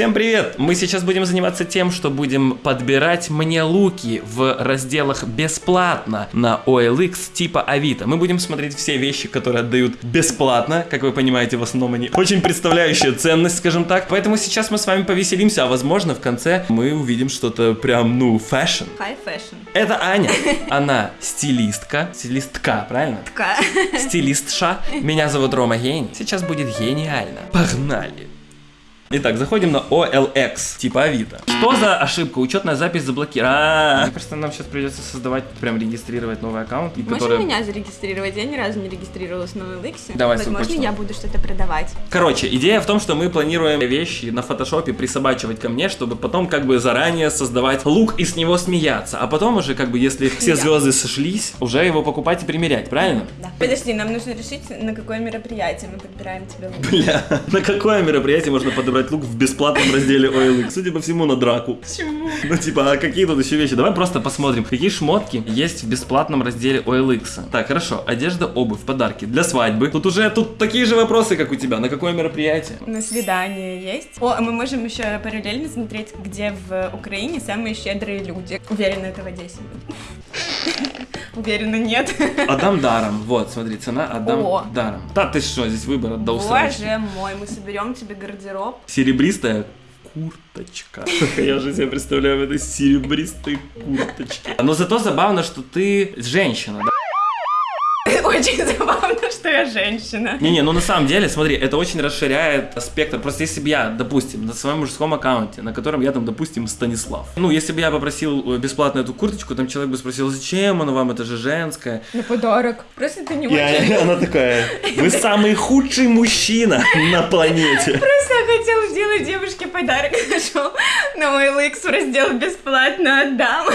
Всем привет! Мы сейчас будем заниматься тем, что будем подбирать мне луки в разделах бесплатно на OLX типа Авито. Мы будем смотреть все вещи, которые отдают бесплатно, как вы понимаете, в основном они очень представляющие ценность, скажем так. Поэтому сейчас мы с вами повеселимся, а возможно в конце мы увидим что-то прям, ну, fashion. High fashion. Это Аня. Она стилистка. Стилистка, правильно? Тка. Стилистша. Меня зовут Рома Гений. Сейчас будет гениально. Погнали. Итак, заходим на OLX, типа Авито. Что за ошибка? Учетная запись заблокирована. Мне кажется, нам сейчас придется создавать, прям регистрировать новый аккаунт, и Можно который... меня зарегистрировать? Я ни разу не регистрировалась на OLX. Давай Возможно, почту. я буду что-то продавать. Короче, идея в том, что мы планируем вещи на фотошопе присобачивать ко мне, чтобы потом как бы заранее создавать лук и с него смеяться. А потом уже как бы, если все звезды сошлись, уже его покупать и примерять, правильно? Да. Подожди, нам нужно решить, на какое мероприятие мы подбираем тебе лук. Бля, на какое мероприятие можно подобрать лук в бесплатном разделе OLX? Судя по всему, на драку. Почему? Ну, типа, а какие тут еще вещи? Давай просто посмотрим, какие шмотки есть в бесплатном разделе OLX. Так, хорошо. Одежда, обувь, подарки для свадьбы. Тут уже тут такие же вопросы, как у тебя. На какое мероприятие? На свидание есть. О, а мы можем еще параллельно смотреть, где в Украине самые щедрые люди. Уверена, это в Одессе. Уверена, нет. Отдам даром. Вот, смотри, цена отдам О. даром. Да, ты что, здесь выбор усрачки. Боже мой, мы соберем тебе гардероб. Серебристая курточка. Я же себе представляю в этой серебристой курточке. Но зато забавно, что ты женщина, да? Очень забавно, что я женщина. Не-не, ну на самом деле, смотри, это очень расширяет спектр. Просто если бы я, допустим, на своем мужском аккаунте, на котором я там, допустим, Станислав. Ну, если бы я попросил э, бесплатно эту курточку, там человек бы спросил, зачем она вам, это же женская. На подарок. Просто ты не И очень... она такая, вы самый худший мужчина на планете. Просто хотел сделать девушке подарок, нашел на OLX в раздел бесплатно отдам.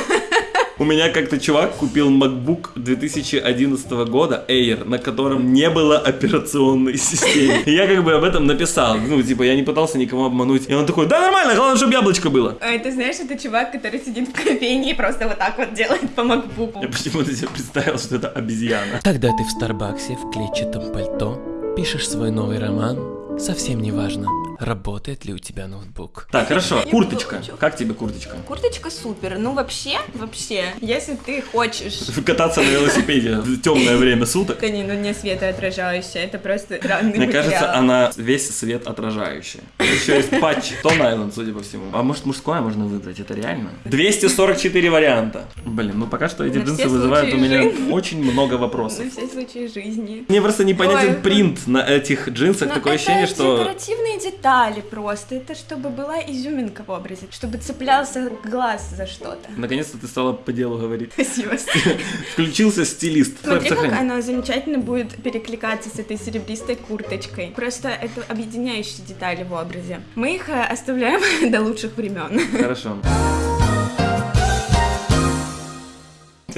У меня как-то чувак купил MacBook 2011 года Air, на котором не было операционной системы. И я как бы об этом написал. Ну, типа, я не пытался никого обмануть. И он такой, да нормально, главное, чтобы яблочко было. А это знаешь, это чувак, который сидит в кофейне и просто вот так вот делает по макбуку. Я почему-то себе представил, что это обезьяна. Когда ты в Старбаксе в клетчатом пальто пишешь свой новый роман, совсем не важно, работает ли у тебя ноутбук. Так, хорошо. Курточка. Как тебе курточка? Курточка супер. Ну вообще, вообще, если ты хочешь Кататься на велосипеде в темное время суток. Ткани, ну не светоотражающая, это просто странный Мне кажется, она весь свет отражающая. Еще есть патч Тон Айленд, судя по всему. А может мужское можно выбрать? Это реально? 244 варианта. Блин, ну пока что эти джинсы вызывают у меня очень много вопросов. На все случаи жизни. Мне просто непонятен принт на этих джинсах. Такое ощущение, что... декоративные детали просто. Это чтобы была изюминка в образе, чтобы цеплялся глаз за что-то. Наконец-то ты стала по делу говорить. Спасибо. Включился стилист. Смотри, как она замечательно будет перекликаться с этой серебристой курточкой. Просто это объединяющие детали в образе. Мы их э, оставляем до лучших времен. Хорошо.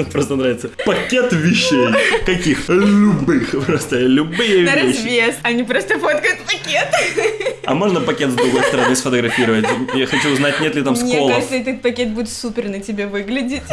просто нравится. Пакет вещей. Каких? Любых. Просто любые На вещи. развес. Они просто фоткают пакет. А можно пакет с другой стороны сфотографировать? Я хочу узнать, нет ли там Мне сколов. кажется, этот пакет будет супер на тебе выглядеть.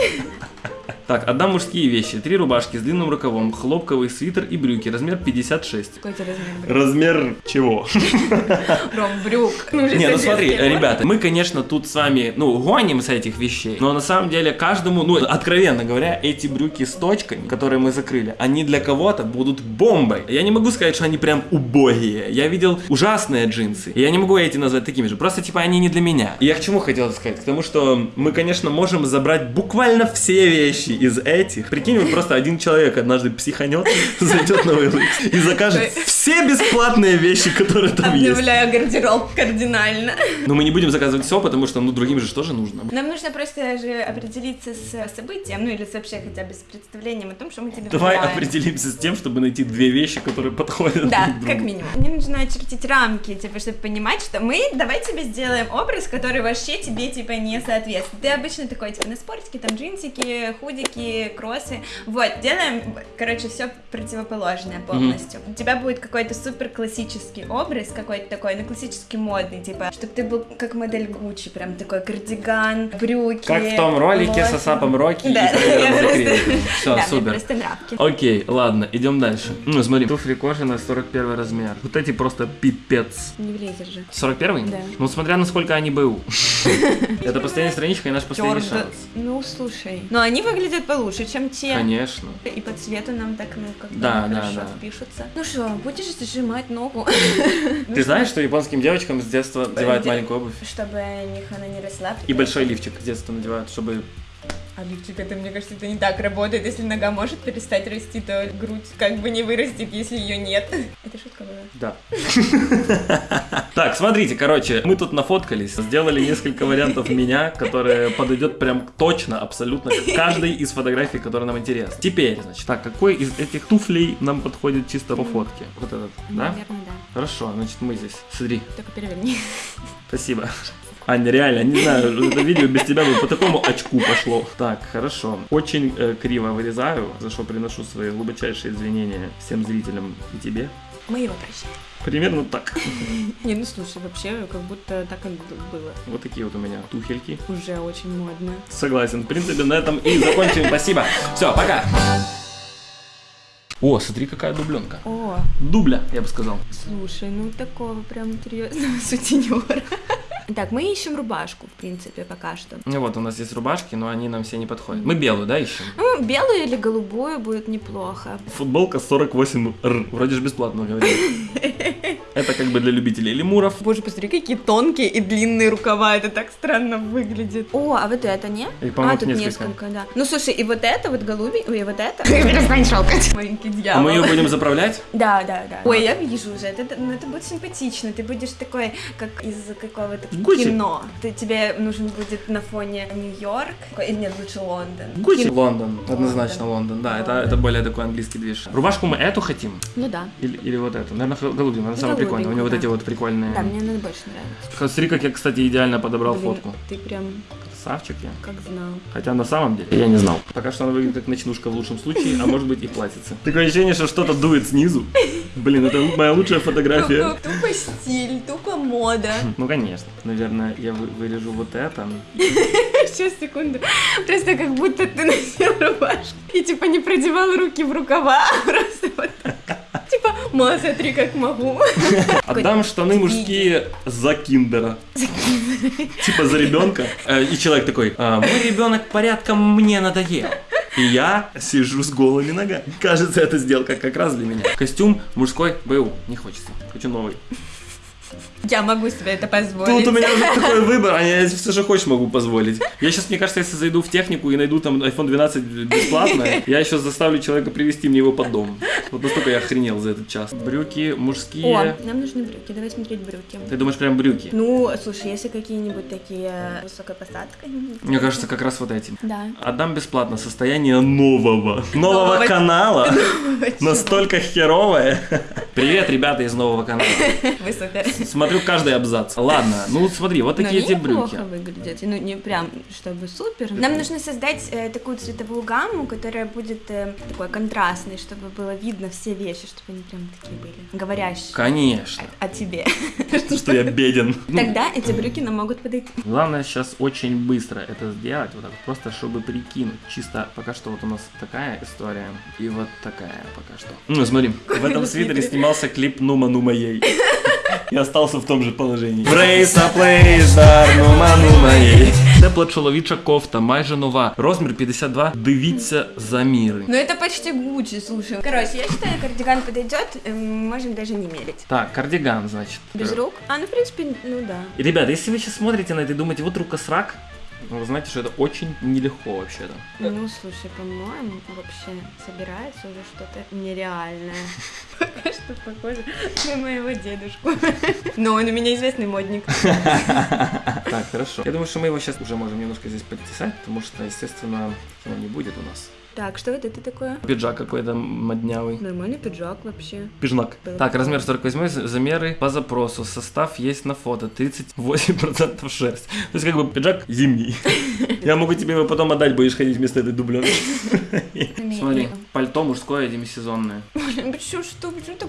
Так, отдам мужские вещи. Три рубашки с длинным рукавом, хлопковый свитер и брюки. Размер 56. Какой тебе размер брюк? Размер чего? Ром, брюк. Ну, Не, ну смотри, ребята, мы, конечно, тут с вами, ну, гоним с этих вещей, но на самом деле каждому, ну, откровенно говоря, эти брюки с точками, которые мы закрыли, они для кого-то будут бомбой. Я не могу сказать, что они прям убогие. Я видел ужасные джинсы, и я не могу эти назвать такими же. Просто, типа, они не для меня. И я к чему хотел сказать? К тому, что мы, конечно, можем забрать буквально все вещи из этих. Прикинь, вот просто один человек однажды психанет, зайдет на OLX и закажет все бесплатные вещи, которые там есть. Обновляю гардероб кардинально. Но мы не будем заказывать все, потому что, ну, другим же тоже нужно. Нам нужно просто же определиться с событием, ну или с вообще хотя бы с представлением о том, что мы тебе Давай выбираем. определимся с тем, чтобы найти две вещи, которые подходят Да, друг другу. как минимум. Мне нужно очертить рамки, типа, чтобы понимать, что мы давай тебе сделаем образ, который вообще тебе, типа, не соответствует. Ты обычно такой, типа, на спортике, там, джинсики, худики, кроссы. Вот, делаем, короче, все противоположное полностью. У тебя будет какой-то супер классический образ, какой-то такой, ну, классический модный, типа, чтобы ты был как модель Гуччи, прям такой кардиган, брюки. Как в том ролике вот. с Асапом Рокки Да, и Все, Да, супер. просто нравки. Окей, ладно, идем дальше. Ну, смотри, туфли кожаные, 41 размер. Вот эти просто пипец. Не влезешь же. 41? Да. Ну, смотря насколько они БУ. Это последняя страничка и наш последний шанс. Ну, слушай. Но они выглядят получше, чем те. Конечно. И по цвету нам так, ну, как бы Да, да, да. впишутся. Ну что, будешь зажимать ногу? Ты знаешь, что японским девочкам с детства надевают Де- маленькую обувь? Чтобы них она не росла. И большой лифчик с детства надевают, чтобы... А лифчик, это, мне кажется, это не так работает. Если нога может перестать расти, то грудь как бы не вырастет, если ее нет. Это шутка была. Да. Так, смотрите, короче, мы тут нафоткались, сделали несколько вариантов меня, которые подойдет прям точно, абсолютно к каждой из фотографий, которые нам интересны. Теперь, значит, так, какой из этих туфлей нам подходит чисто по фотке? Вот этот, да? Наверное, да. Хорошо, значит, мы здесь. Смотри, Только переверни. спасибо. Аня, реально, не знаю, это видео без тебя бы по такому очку пошло. Так, хорошо. Очень э, криво вырезаю, за что приношу свои глубочайшие извинения всем зрителям и тебе. Мы его прощаем. Примерно так. Не, ну слушай, вообще, как будто так и было. Вот такие вот у меня туфельки. Уже очень модно. Согласен. В принципе, на этом и закончим. Спасибо. Все, пока. О, смотри, какая дубленка. О, Дубля, я бы сказал. слушай, ну такого прям серьезного сутенера. Так, мы ищем рубашку, в принципе, пока что. Ну вот, у нас есть рубашки, но они нам все не подходят. Мы белую, да, ищем? Ну, белую или голубую будет неплохо. Футболка 48 р. Вроде же бесплатно говорили. Это как бы для любителей лемуров. Боже, посмотри, какие тонкие и длинные рукава, это так странно выглядит. О, а вот это не? Их, а, тут несколько. несколько. да. Ну, слушай, и вот это вот голубей, ой, и вот это. Перестань шелкать. Маленький А дьявол. мы ее будем заправлять? Да, да, да. Ой, я вижу уже, это, ну, это будет симпатично. Ты будешь такой, как из какого-то Гуччи. кино. Ты, тебе нужен будет на фоне Нью-Йорк, или нет, лучше Лондон. Гуччи. Кин- Лондон, однозначно Лондон, да, это, это более такой английский движ. Рубашку мы эту хотим? Ну да. Или, или вот эту? Наверное, голубую, она самая прикольная. У нее вот да. эти вот прикольные... Да, мне она больше нравится. Смотри, как я, кстати, идеально подобрал Блин, фотку. ты прям Красавчик я. как знал. Хотя на самом деле я не знал. Пока что она выглядит как ночнушка в лучшем случае, а может быть и платьице. Такое ощущение, что что-то дует снизу. Блин, это моя лучшая фотография. Тупо, тупо стиль, тупо мода. Ну, конечно. Наверное, я вы- вырежу вот это. Сейчас, секунду. Просто как будто ты носил рубашку и типа не продевал руки в рукава, а просто вот так. Типа, ма, смотри, как могу. Отдам штаны мужские за киндера. Типа за ребенка. Э, И человек такой, «А, мой ребенок порядком мне надоел. И я сижу с голыми ногами. Кажется, эта сделка как раз для меня. Костюм мужской БУ. Не хочется. Хочу новый. Я могу себе это позволить. Тут у меня уже такой выбор, а я все же хочешь могу позволить. Я сейчас, мне кажется, если зайду в технику и найду там iPhone 12 бесплатно, я еще заставлю человека привезти мне его под дом. Вот настолько я охренел за этот час. Брюки О, мужские. нам нужны брюки. Давай смотреть брюки. Ты думаешь, прям брюки? Ну, слушай, если какие-нибудь такие с высокой посадкой. Мне кажется, как раз вот эти. Да. Отдам бесплатно состояние нового. Нового Нового. канала. Настолько херовое. Привет, ребята из нового канала. Вы супер. Смотрю каждый абзац. Ладно, ну смотри, вот такие эти брюки. выглядят. Ну, не прям, чтобы супер. Нам нужно создать э, такую цветовую гамму, которая будет э, такой контрастной, чтобы было видно все вещи, чтобы они прям такие были. Говорящие Конечно, о тебе. что я беден. Тогда эти брюки нам могут подойти. Главное сейчас очень быстро это сделать, вот так, просто чтобы прикинуть. Чисто пока что вот у нас такая история, и вот такая пока что. Ну, смотри, в этом свитере снимался клип Нума Нума Ей. И остался в том же положении. Брейса плейсдар, нума нума ей. Тепла чоловіча кофта, майже нова. Розмір 52. Дивіться заміри. Ну это почти Гуччи, слушай. Короче, я считаю, кардиган подойдет, э, можем даже не мерить. Так, кардиган, значит. Без рук? А, ну в принципе, ну да. И, ребята, если вы сейчас смотрите на это и думаете, вот рукосрак, ну, вы знаете, что это очень нелегко вообще-то. Ну, слушай, по-моему, вообще собирается уже что-то нереальное. Пока что похоже на моего дедушку. Но он у меня известный модник. Так, хорошо. Я думаю, что мы его сейчас уже можем немножко здесь подтесать, потому что, естественно, его не будет у нас. Так, что вот это такое? Пиджак какой-то моднявый. Нормальный пиджак вообще. Пижнак. Было Так, размер 48, замеры по запросу. Состав есть на фото. 38% шерсть. То есть, как бы, пиджак зимний. Я могу тебе его потом отдать, будешь ходить вместо этой дубленки. красивыми. Смотри, И- пальто мужское демисезонное. Почему что? Почему так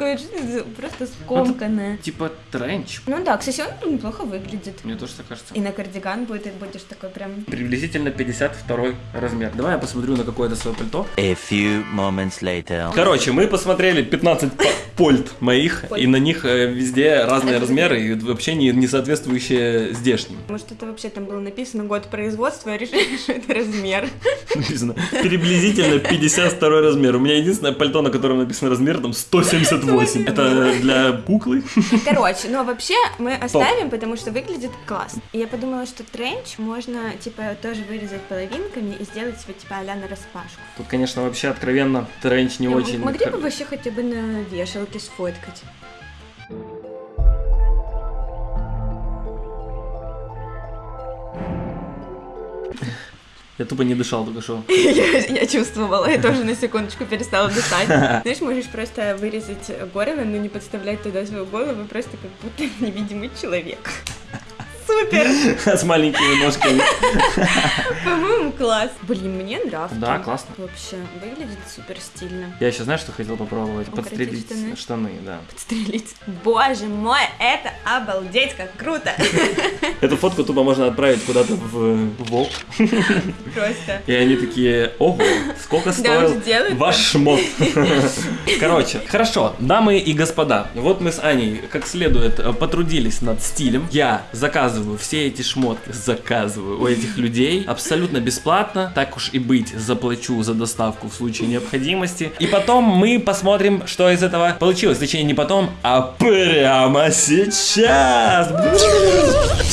это за- Просто скомканное. Типа тренч. Ну да, кстати, он неплохо выглядит. Мне тоже так кажется. И на кардиган будет, и будешь такой прям... Приблизительно 52 размер. Давай я посмотрю на какое-то свое пальто. A few moments later. Короче, мы посмотрели 15 по- польт моих, и на них э, везде разные размеры и вообще не, не соответствующие здешним. Может, это вообще там было написано год производства, а решили, что это размер. Написано приблизительно 52 размер. У меня единственное пальто, на котором написано размер, там 178. Это для куклы. Короче, ну а вообще мы оставим, потому что выглядит классно. И я подумала, что тренч можно, типа, тоже вырезать половинками и сделать его, типа, а-ля на распашку. Тут, конечно, вообще откровенно тренч не очень. Могли бы вообще хотя бы на вешалке сфоткать. Я тупо не дышал только что. Я, чувствовала, я тоже на секундочку перестала дышать. Знаешь, можешь просто вырезать горло, но не подставлять туда свою голову, просто как будто невидимый человек. Супер! С маленькими ножками. По-моему, класс. Блин, мне нравится. Да, классно. Вообще, выглядит супер стильно. Я еще знаешь, что хотел попробовать? Подстрелить штаны? штаны, да. Подстрелить. Боже мой, это обалдеть, как круто! Эту фотку тупо можно отправить куда-то в ВОК. Просто. И они такие, ого, сколько стоил ваш шмот. Короче, хорошо, дамы и господа, вот мы с Аней как следует э, потрудились над стилем. Я заказываю все эти шмотки, заказываю у этих людей абсолютно бесплатно. Так уж и быть, заплачу за доставку в случае необходимости. И потом мы посмотрим, что из этого получилось. Точнее, не потом, а прямо сейчас.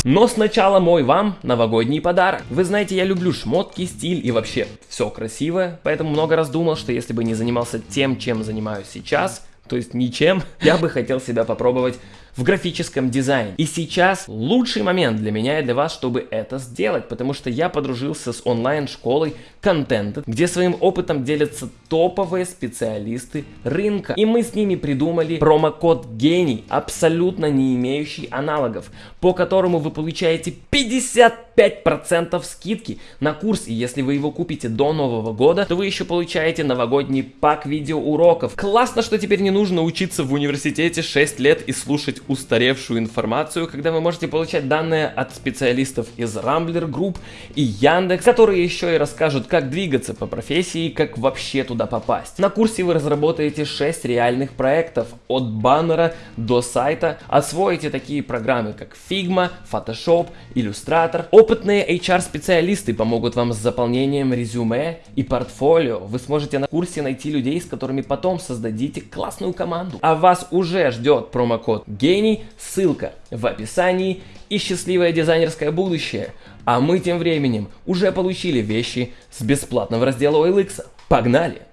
Но сначала мой вам новогодний подарок. Вы знаете, я люблю шмотки, стиль и вообще все красивое, поэтому много раз думал, что если бы не занимался тем, чем занимаюсь сейчас, то есть ничем, я бы хотел себя попробовать в графическом дизайне. И сейчас лучший момент для меня и для вас, чтобы это сделать, потому что я подружился с онлайн-школой Contented, где своим опытом делятся топовые специалисты рынка. И мы с ними придумали промокод GENII, абсолютно не имеющий аналогов, по которому вы получаете 55% скидки на курс. И если вы его купите до Нового года, то вы еще получаете новогодний пак видеоуроков. Классно, что теперь не нужно учиться в университете 6 лет и слушать устаревшую информацию, когда вы можете получать данные от специалистов из Rambler Group и Яндекс, которые еще и расскажут, как двигаться по профессии и как вообще туда попасть. На курсе вы разработаете 6 реальных проектов от баннера до сайта, освоите такие программы, как Figma, Photoshop, Illustrator. Опытные HR-специалисты помогут вам с заполнением резюме и портфолио. Вы сможете на курсе найти людей, с которыми потом создадите классную команду. А вас уже ждет промокод гений, ссылка в описании и счастливое дизайнерское будущее. А мы тем временем уже получили вещи с бесплатного раздела OLX. Погнали!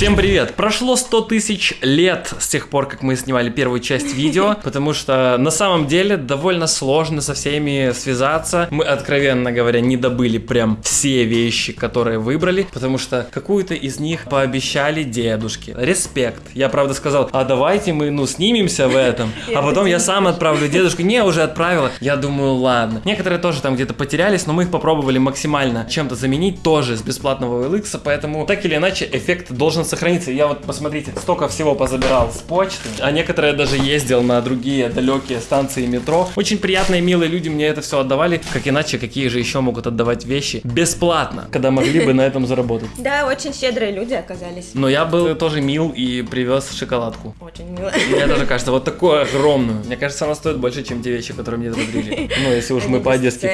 Всем привет! Прошло 100 тысяч лет с тех пор, как мы снимали первую часть видео, потому что на самом деле довольно сложно со всеми связаться. Мы, откровенно говоря, не добыли прям все вещи, которые выбрали, потому что какую-то из них пообещали дедушке. Респект. Я, правда, сказал, а давайте мы, ну, снимемся в этом, а потом я сам отправлю дедушку. Не, уже отправила. Я думаю, ладно. Некоторые тоже там где-то потерялись, но мы их попробовали максимально чем-то заменить, тоже с бесплатного OLX, поэтому так или иначе эффект должен сохраниться. Я вот, посмотрите, столько всего позабирал с почты, а некоторые даже ездил на другие далекие станции метро. Очень приятные, милые люди мне это все отдавали, как иначе, какие же еще могут отдавать вещи бесплатно, когда могли бы на этом заработать. Да, очень щедрые люди оказались. Но я был тоже мил и привез шоколадку. Очень мило. Мне тоже кажется, вот такую огромную. Мне кажется, она стоит больше, чем те вещи, которые мне подарили. Ну, если уж мы по-одесски.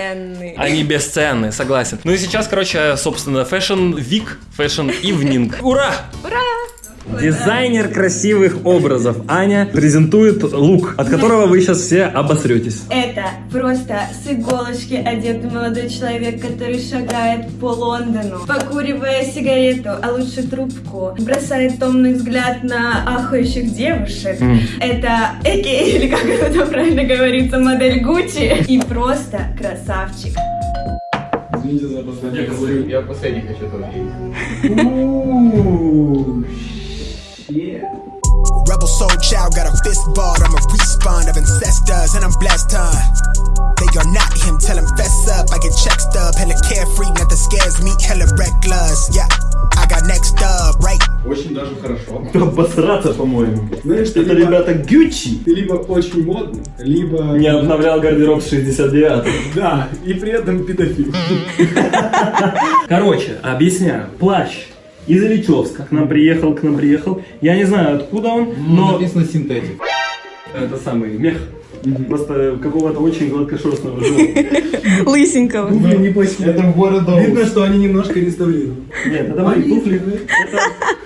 Они бесценные, согласен. Ну и сейчас, короче, собственно, Fashion Week, Fashion Evening. Ура! Ура! Дизайнер красивых образов Аня презентует лук, от которого вы сейчас все обосретесь. Это просто с иголочки одетый молодой человек, который шагает по Лондону, покуривая сигарету, а лучше трубку, бросает томный взгляд на ахающих девушек. Это Эки, или как это правильно говорится, модель Гуччи. И просто красавчик. Извините за опоздание. Я последний хочу тоже Rebel soul child got a fist balled. I'm a respawn of ancestors, and I'm blessed, huh? They are not him, tell him fess up. I get check stub, hella carefree, nothing scares me, hella reckless. Yeah, I got обосраться, по-моему. Знаешь, ты Это либо, ребята Гюччи. ты либо очень модный, либо... Не обновлял гардероб с 69 Да, и при этом педофил. Короче, объясняю. Плащ из Ильичевска к нам приехал, к нам приехал. Я не знаю, откуда он, но Написано синтетик. это самый мех. Просто какого-то очень гладкошерстного животного. Лысенького. Блин, не плохие. Это в города. Видно, что они немножко реставрированы. Нет, это мои туфли. Это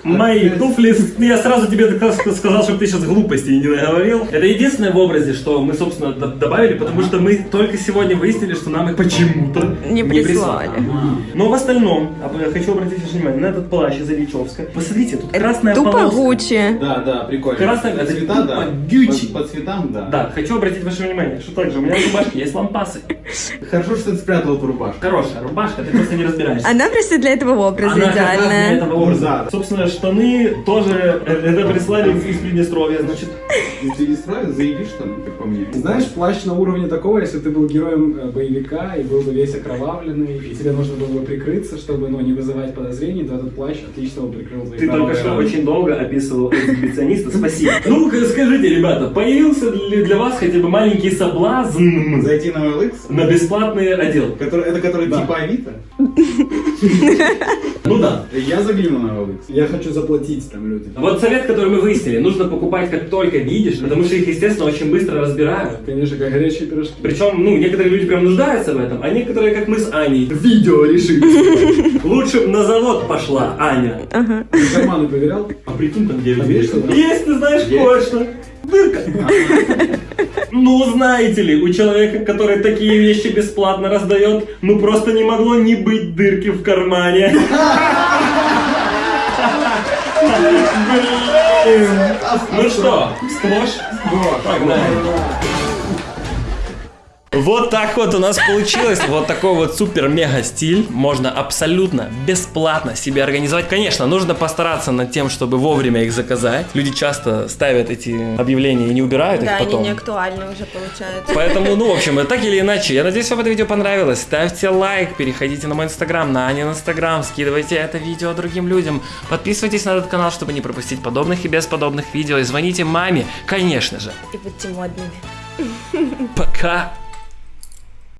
мои туфли. Я сразу тебе сказал, чтобы ты сейчас глупостей не наговорил. Это единственное в образе, что мы, собственно, добавили, потому что мы только сегодня выяснили, что нам их почему-то Не прислали. Но в остальном, а, хочу обратить ваше внимание на этот плащ из Ильичевска. Посмотрите, тут красная Тупо полоска. Гуччи. Да, да, прикольно. Красная- это цветам, да. тупо. По, по цветам, да. Да, хочу обратить ваше внимание, что также у меня на рубашке есть лампасы. Хорошо, что ты спрятал эту рубашку. Хорошая рубашка, ты просто не разбираешься. Она просто для этого образа Она раз для идеальная. этого образа. Собственно, штаны тоже, э, это прислали из Приднестровья, значит. Ну, не справишь, заебишь там, как по мне. Знаешь, плащ на уровне такого, если ты был героем э, боевика и был бы весь окровавленный, и тебе нужно было бы прикрыться, чтобы ну, не вызывать подозрений, то этот плащ отлично бы прикрыл твои Ты только что очень долго описывал эксгибициониста, спасибо. Ну-ка скажите, ребята, появился ли для вас хотя бы маленький соблазн Зайти на OLX, на бесплатный отдел? который, это который Да. типа Авито. Ну да. Я загляну на OLX. Я хочу заплатить там люди. Вот совет, который мы выяснили, нужно покупать как только видишь, потому что их, естественно, очень быстро разбирают. Конечно, как горячие пирожки. Причем, ну, некоторые люди прям нуждаются в этом, а некоторые, как мы с Аней, видео решили. Лучше на завод пошла Аня. Ты карманы проверял? А прикинь, там где Там есть ты знаешь, кое-что. Дырка. Ну, знаете ли, у человека, который такие вещи бесплатно раздает, ну просто не могло не быть дырки в кармане. Ну что, сплошь? Погнали. Вот так вот у нас получилось. Вот такой вот супер-мега стиль. Можно абсолютно бесплатно себе организовать. Конечно, нужно постараться над тем, чтобы вовремя их заказать. Люди часто ставят эти объявления и не убирают Да, их они потом. не актуальны уже получается. Поэтому, ну, в общем, так или иначе, я надеюсь, вам это видео понравилось. Ставьте лайк, переходите на мой инстаграм, на Анин инстаграм, скидывайте это видео другим людям. Подписывайтесь на этот канал, чтобы не пропустить подобных и бесподобных видео. И звоните маме, конечно же. И будьте модными. Пока!